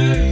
Yeah.